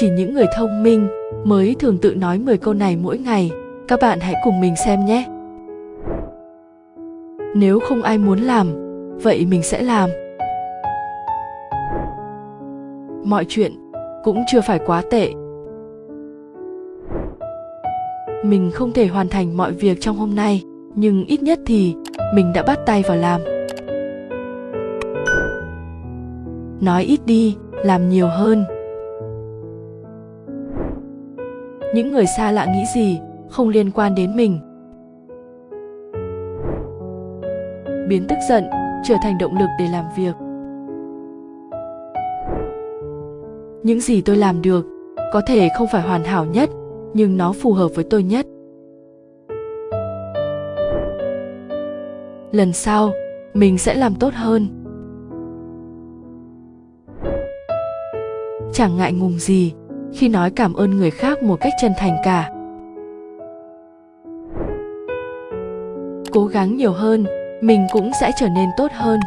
chỉ những người thông minh mới thường tự nói 10 câu này mỗi ngày. Các bạn hãy cùng mình xem nhé. Nếu không ai muốn làm, vậy mình sẽ làm. Mọi chuyện cũng chưa phải quá tệ. Mình không thể hoàn thành mọi việc trong hôm nay, nhưng ít nhất thì mình đã bắt tay vào làm. Nói ít đi, làm nhiều hơn. Những người xa lạ nghĩ gì không liên quan đến mình? Biến tức giận trở thành động lực để làm việc. Những gì tôi làm được có thể không phải hoàn hảo nhất, nhưng nó phù hợp với tôi nhất. Lần sau, mình sẽ làm tốt hơn. Chẳng ngại ngùng gì khi nói cảm ơn người khác một cách chân thành cả. Cố gắng nhiều hơn, mình cũng sẽ trở nên tốt hơn.